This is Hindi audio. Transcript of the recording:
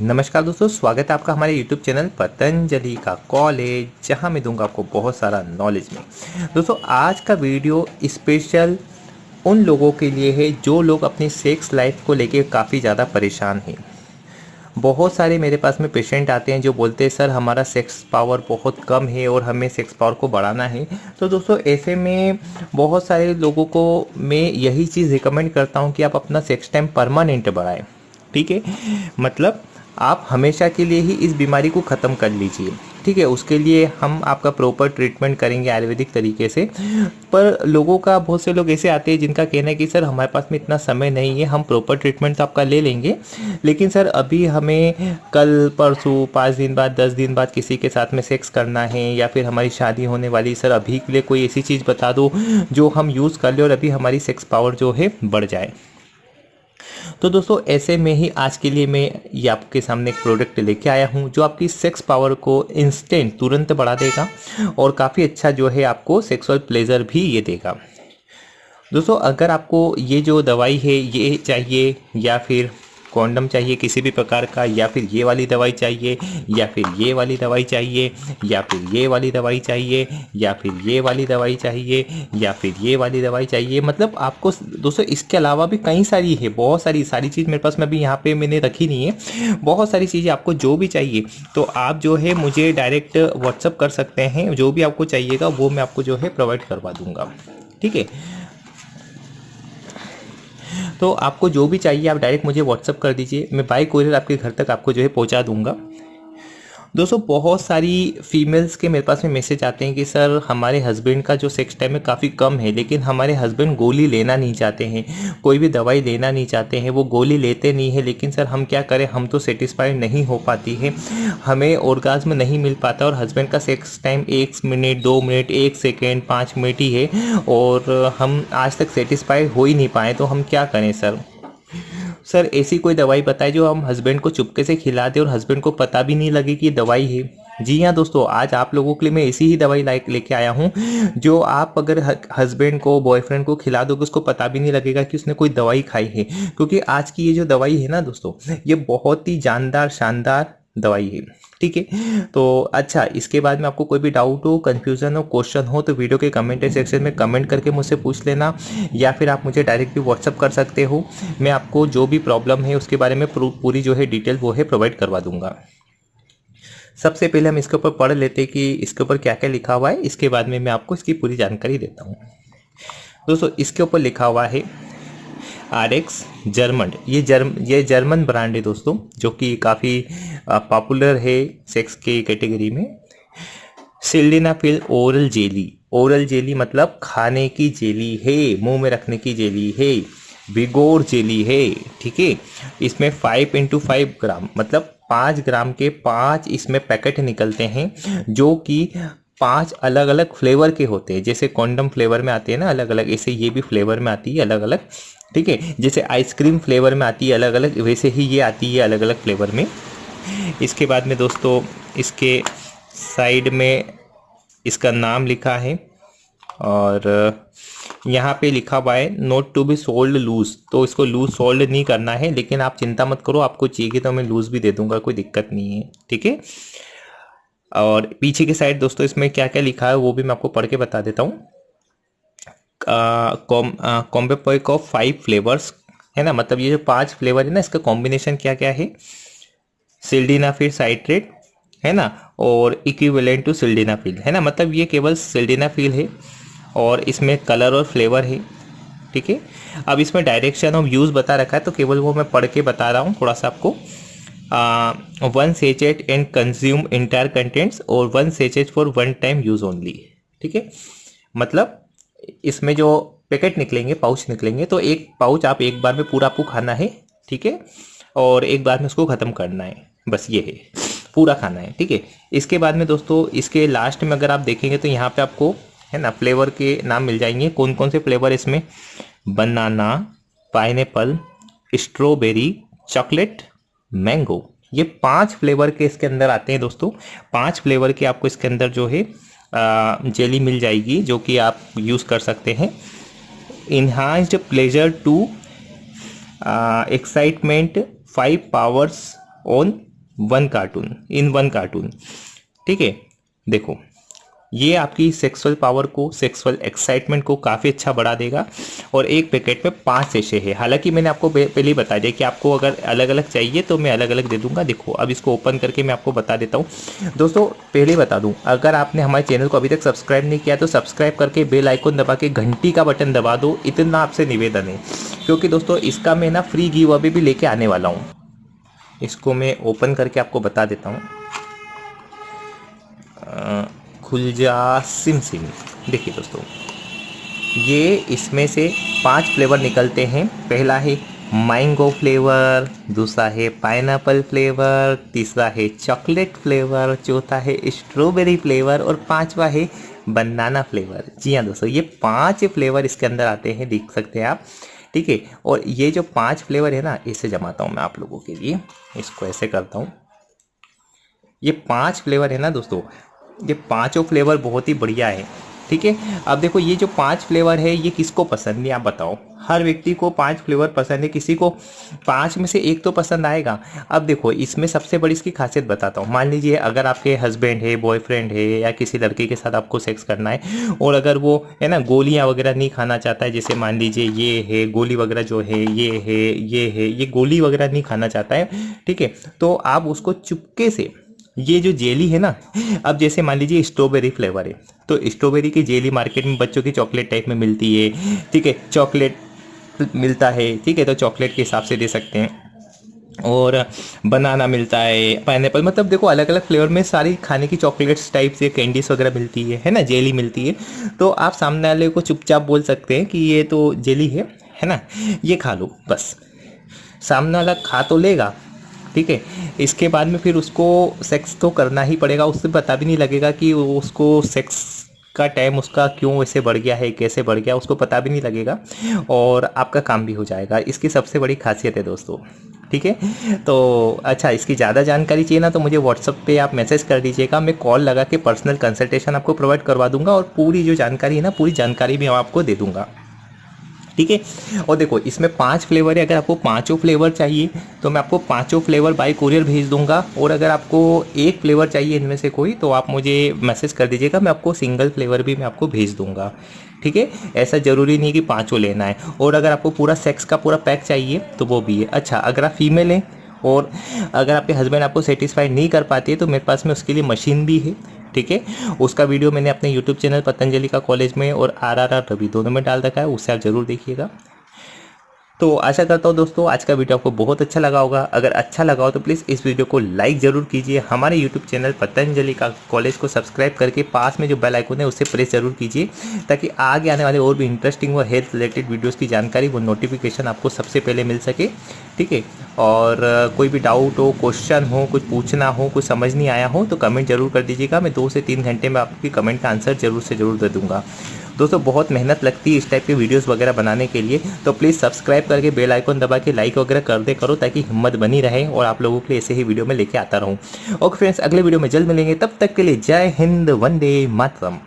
नमस्कार दोस्तों, स्वागत है आपका हमारे YouTube चैनल पतंजलि का कॉलेज, जहाँ मैं दूँगा आपको बहुत सारा नॉलेज में। दोस्तों, आज का वीडियो स्पेशल उन लोगों के लिए है जो लोग अपनी सेक्स लाइफ को लेके काफ़ी ज़्यादा परेशान हैं। बहुत सारे मेरे पास में पेशेंट आते हैं जो बोलते हैं, सर, हमारा सेक्स पावर बहुत कम है और हमें सेक्स पावर को बढ़ाना है। तो दोस्तों, ऐसे में बहुत सारे लोगों को मैं यही चीज़ रिकमेंड करता हूँ कि आप अपना सेक्स टाइम परमानेंट बढ़ाएँ। ठीक है? मतलब आप हमेशा के लिए ही इस बीमारी को ख़त्म कर लीजिए। ठीक है, उसके लिए हम आपका प्रॉपर ट्रीटमेंट करेंगे आयुर्वेदिक तरीके से। पर लोगों का, बहुत से लोग ऐसे आते हैं जिनका कहना है कि, सर, हमारे पास में इतना समय नहीं है, हम प्रॉपर ट्रीटमेंट तो आपका ले लेंगे। लेकिन सर, अभी हमें कल, परसों, पाँच दिन बाद, दस दिन बाद किसी के साथ में सेक्स करना है या फिर हमारी शादी होने वाली, सर, अभी के लिए कोई ऐसी चीज़ बता दो जो हम यूज़ कर ले और अभी हमारी सेक्स पावर जो है, बढ़ जाए। तो दोस्तों, ऐसे में ही आज के लिए मैं ये आपके सामने एक प्रोडक्ट लेके आया हूँ, जो आपकी सेक्स पावर को इंस्टेंट तुरंत बढ़ा देगा और काफ़ी अच्छा जो है आपको सेक्सुअल प्लेजर भी ये देगा। दोस्तों, अगर आपको ये जो दवाई है, ये चाहिए या फिर कॉन्डम चाहिए किसी भी प्रकार का, या फिर ये वाली दवाई चाहिए, या फिर ये वाली दवाई चाहिए, या फिर ये वाली दवाई चाहिए, या फिर ये वाली दवाई चाहिए, या फिर ये वाली दवाई चाहिए। मतलब आपको दोस्तों, इसके अलावा भी कई सारी है, बहुत सारी सारी चीज़ मेरे पास मैं अभी यहाँ पे मैंने रखी नहीं है। बहुत सारी चीज़ें आपको जो भी चाहिए तो आप जो है मुझे डायरेक्ट व्हाट्सअप कर सकते हैं, जो भी आपको चाहिएगा, वो मैं आपको जो है प्रोवाइड करवा दूँगा। ठीक है? तो आपको जो भी चाहिए, आप डायरेक्ट मुझे व्हाट्सअप कर दीजिए। मैं बाई कोरियर आपके घर तक आपको जो है पहुँचा दूँगा। दोस्तों, बहुत सारी फीमेल्स के मेरे पास में मैसेज आते हैं कि, सर, हमारे हस्बैंड का जो सेक्स टाइम है काफ़ी कम है, लेकिन हमारे हस्बैंड गोली लेना नहीं चाहते हैं। कोई भी दवाई लेना नहीं चाहते हैं, वो गोली लेते नहीं है, लेकिन सर, हम क्या करें? हम तो सेटिस्फाइड नहीं हो पाती है। हमें ऑर्गाज्म नहीं मिल पाता और हस्बैंड का सेक्स टाइम एक मिनट दो मिनट एक सेकेंड पाँच मिनट ही है और हम आज तक सेटिस्फाइड हो ही नहीं पाए तो हम क्या करें, सर? सर, ऐसी कोई दवाई बताए जो हम हस्बैंड को चुपके से खिला दें और हस्बैंड को पता भी नहीं लगे कि दवाई है। जी हाँ दोस्तों, आज आप लोगों के लिए मैं ऐसी ही दवाई लाइक लेके आया हूँ, जो आप अगर हस्बैंड को बॉयफ्रेंड को खिला दोगे, उसको पता भी नहीं लगेगा कि उसने कोई दवाई खाई है। क्योंकि आज की ये जो दवाई है ना दोस्तों, ये बहुत ही जानदार, शानदार दवाई है। ठीक है? तो अच्छा इसके बाद में आपको कोई भी डाउट हो कन्फ्यूज़न हो क्वेश्चन हो तो वीडियो के कमेंट सेक्शन में कमेंट करके मुझसे पूछ लेना, या फिर आप मुझे डायरेक्ट भी व्हाट्सअप कर सकते हो। मैं आपको जो भी प्रॉब्लम है, उसके बारे में पूरी जो है डिटेल वो है प्रोवाइड करवा दूँगा। सबसे पहले हम इसके ऊपर पढ़ लेते हैं कि इसके ऊपर क्या क्या लिखा हुआ है। इसके बाद में मैं आपको इसकी पूरी जानकारी देता हूँ। दोस्तों, इसके ऊपर लिखा हुआ है आर एक्स जर्मन ये जर्म ये जर्मन ब्रांड है दोस्तों, जो कि काफ़ी पॉपुलर है सेक्स के कैटेगरी में। Sildenafil oral jelly oral jelly मतलब खाने की जेली है, मुँह में रखने की जेली है, बिगोर जेली है, ठीक है? इसमें फाइव इंटू फाइव ग्राम मतलब पाँच ग्राम के पाँच इसमें पैकेट निकलते हैं, जो कि पाँच अलग अलग फ्लेवर के होते हैं। जैसे कॉन्डम फ्लेवर में आते हैं ना अलग अलग ऐसे ये भी फ्लेवर में आती है अलग अलग ठीक है? जैसे आइसक्रीम फ्लेवर में आती है अलग अलग वैसे ही ये आती है अलग अलग फ्लेवर में। इसके बाद में दोस्तों, इसके साइड में इसका नाम लिखा है और यहाँ पे लिखा हुआ है note to be sold loose तो इसको लूज सोल्ड नहीं करना है, लेकिन आप चिंता मत करो, आपको चाहिए तो मैं लूज भी दे दूँगा, कोई दिक्कत नहीं है, ठीक है? और पीछे की साइड दोस्तों इसमें क्या क्या लिखा है वो भी मैं आपको पढ़ के बता देता हूँ। Combo pack of five flavours, है ना? मतलब ये जो पाँच फ्लेवर है ना, इसका कॉम्बिनेशन क्या क्या है? सिल्डिनाफिल साइट्रेट, है ना? और इक्विवेलेंट टू सिल्डिनाफिल, है ना? मतलब ये केवल सिल्डिनाफिल है और इसमें कलर और फ्लेवर है, ठीक है? अब इसमें डायरेक्शन ऑफ़ यूज़ बता रखा है तो केवल वो मैं पढ़ के बता रहा हूँ, थोड़ा सा आपको। One sachet and consume entire contents और one sachet for one time use only ठीक है? मतलब इसमें जो पैकेट निकलेंगे पाउच निकलेंगे तो एक पाउच आप एक बार में पूरा आपको खाना है, ठीक है? और एक बार में उसको ख़त्म करना है, बस ये है। पूरा खाना है, ठीक है? इसके बाद में दोस्तों, इसके लास्ट में अगर आप देखेंगे तो यहाँ पे आपको, है ना फ्लेवर के नाम मिल जाएँगे। कौन कौन से फ्लेवर इसमें? Banana pineapple strawberry chocolate mango. ये पाँच फ्लेवर के इसके अंदर आते हैं दोस्तों। पाँच फ्लेवर के आपको इसके अंदर जो है जेली मिल जाएगी, जो कि आप यूज़ कर सकते हैं। Enhanced pleasure to excitement five powers on one carton in one carton ठीक है, देखो। ये आपकी सेक्सुअल पावर को सेक्सुअल एक्साइटमेंट को काफ़ी अच्छा बढ़ा देगा और एक पैकेट में पाँच सेशे है। हालाँकि मैंने आपको पहले ही बता दिया कि आपको अगर अलग अलग चाहिए तो मैं अलग अलग दे दूँगा। देखो, अब इसको ओपन करके मैं आपको बता देता हूँ। दोस्तों, पहले बता दूँ, अगर आपने हमारे चैनल को अभी तक सब्सक्राइब नहीं किया तो सब्सक्राइब करके बेल आइकन दबा के घंटी का बटन दबा दो। इतना आपसे निवेदन है, क्योंकि दोस्तों, इसका मैं ना फ्री गिव अभी भी लेके आने वाला हूँ। इसको मैं ओपन करके आपको बता देता हूँ। खुल जा सिम सिम। देखिए दोस्तों, ये इसमें से पाँच फ्लेवर निकलते हैं। पहला है मैंगो फ्लेवर, दूसरा है पाइनएप्पल फ्लेवर, तीसरा है चॉकलेट फ्लेवर, चौथा है स्ट्रॉबेरी फ्लेवर और पांचवा है बनाना फ्लेवर। जी हाँ दोस्तों, ये पाँच फ्लेवर इसके अंदर आते हैं, देख सकते हैं आप। ठीक है, और ये जो पाँच फ्लेवर है ना, इसे जमाता हूँ मैं आप लोगों के लिए। इसको ऐसे करता हूँ। ये पाँच फ्लेवर है ना दोस्तों ये पाँचों फ्लेवर बहुत ही बढ़िया है, ठीक है? अब देखो, ये जो पाँच फ्लेवर है, ये किसको पसंद है, आप बताओ। हर व्यक्ति को पाँच फ्लेवर पसंद है, किसी को पाँच में से एक तो पसंद आएगा। अब देखो, इसमें सबसे बड़ी इसकी खासियत बताता हूँ। मान लीजिए, अगर आपके हस्बैंड है, बॉयफ्रेंड है, या किसी लड़के के साथ आपको सेक्स करना है, और अगर वो, है ना, गोलियाँ वगैरह नहीं खाना चाहता है, जैसे मान लीजिए, ये है, गोली वगैरह जो है, ये है ये है, ये गोली वगैरह नहीं खाना चाहता है, ठीक है? तो आप उसको चुपके से ये जो जेली है ना, अब जैसे मान लीजिए स्ट्रॉबेरी फ्लेवर है तो स्ट्रॉबेरी की जेली मार्केट में बच्चों की चॉकलेट टाइप में मिलती है, ठीक है, चॉकलेट मिलता है, ठीक है तो चॉकलेट के हिसाब से दे सकते हैं। और बनाना मिलता है पाइन मतलब देखो अलग अलग फ्लेवर में सारी खाने की चॉकलेट्स टाइप से कैंडीज वगैरह मिलती है है ना, जेली मिलती है। तो आप सामने वाले को चुपचाप बोल सकते हैं कि ये तो जेली है है ना, ये खा लो, बस। सामने वाला खा तो लेगा ठीक है? इसके बाद में फिर उसको सेक्स तो करना ही पड़ेगा। उससे पता भी नहीं लगेगा कि उसको सेक्स का टाइम उसका क्यों वैसे बढ़ गया है, कैसे बढ़ गया, उसको पता भी नहीं लगेगा और आपका काम भी हो जाएगा। इसकी सबसे बड़ी खासियत है दोस्तों, ठीक है? तो अच्छा इसकी ज़्यादा जानकारी चाहिए ना तो मुझे व्हाट्सअप पे आप मैसेज कर दीजिएगा। मैं कॉल लगा के पर्सनल कंसल्टेशन आपको प्रोवाइड करवा दूँगा और पूरी जो जानकारी है ना, पूरी जानकारी भी मैं आपको दे दूँगा। ठीक है? और देखो, इसमें पाँच फ्लेवर है, अगर आपको पाँचों फ्लेवर चाहिए तो मैं आपको पाँचों फ्लेवर बाय कुरियर भेज दूँगा। और अगर आपको एक फ्लेवर चाहिए इनमें से कोई तो आप मुझे मैसेज कर दीजिएगा, मैं आपको सिंगल फ्लेवर भी मैं आपको भेज दूँगा। ठीक है? ऐसा ज़रूरी नहीं कि पाँचों लेना है। और अगर आपको पूरा सेक्स का पूरा पैक चाहिए तो वो भी है। अच्छा अगर आप फीमेल हैं और अगर आपके हस्बैंड आपको सेटिस्फाई नहीं कर पाती है तो मेरे पास में उसके लिए मशीन भी है, ठीक है? उसका वीडियो मैंने अपने यूट्यूब चैनल पतंजलि का कॉलेज में और आर आर आर रवि, दोनों में डाल रखा है उससे आप ज़रूर देखिएगा। तो आशा करता हूँ दोस्तों, आज का वीडियो आपको बहुत अच्छा लगा होगा। अगर अच्छा लगा हो तो प्लीज़ इस वीडियो को लाइक ज़रूर कीजिए। हमारे यूट्यूब चैनल पतंजलि का कॉलेज को सब्सक्राइब करके पास में जो बेल आइकन है उससे प्रेस ज़रूर कीजिए, ताकि आगे आने वाले और भी इंटरेस्टिंग और हेल्थ रिलेटेड वीडियोज़ की जानकारी वो नोटिफिकेशन आपको सबसे पहले मिल सके। ठीक है? और कोई भी डाउट हो क्वेश्चन हो, कुछ पूछना हो, कुछ समझ नहीं आया हो तो कमेंट ज़रूर कर दीजिएगा। मैं दो से तीन घंटे में आपकी कमेंट का आंसर ज़रूर से ज़रूर दे दूँगा। दोस्तों, बहुत मेहनत लगती है इस टाइप के वीडियोस वगैरह बनाने के लिए। तो प्लीज़ सब्सक्राइब करके बेल आइकन दबा के लाइक वगैरह कर दे करो ताकि हिम्मत बनी रहे और आप लोगों के लिए ऐसे ही वीडियो में लेके आता रहूँ। ओके फ्रेंड्स अगले वीडियो में जल्द मिलेंगे। तब तक के लिए जय हिंद, वंदे मातरम।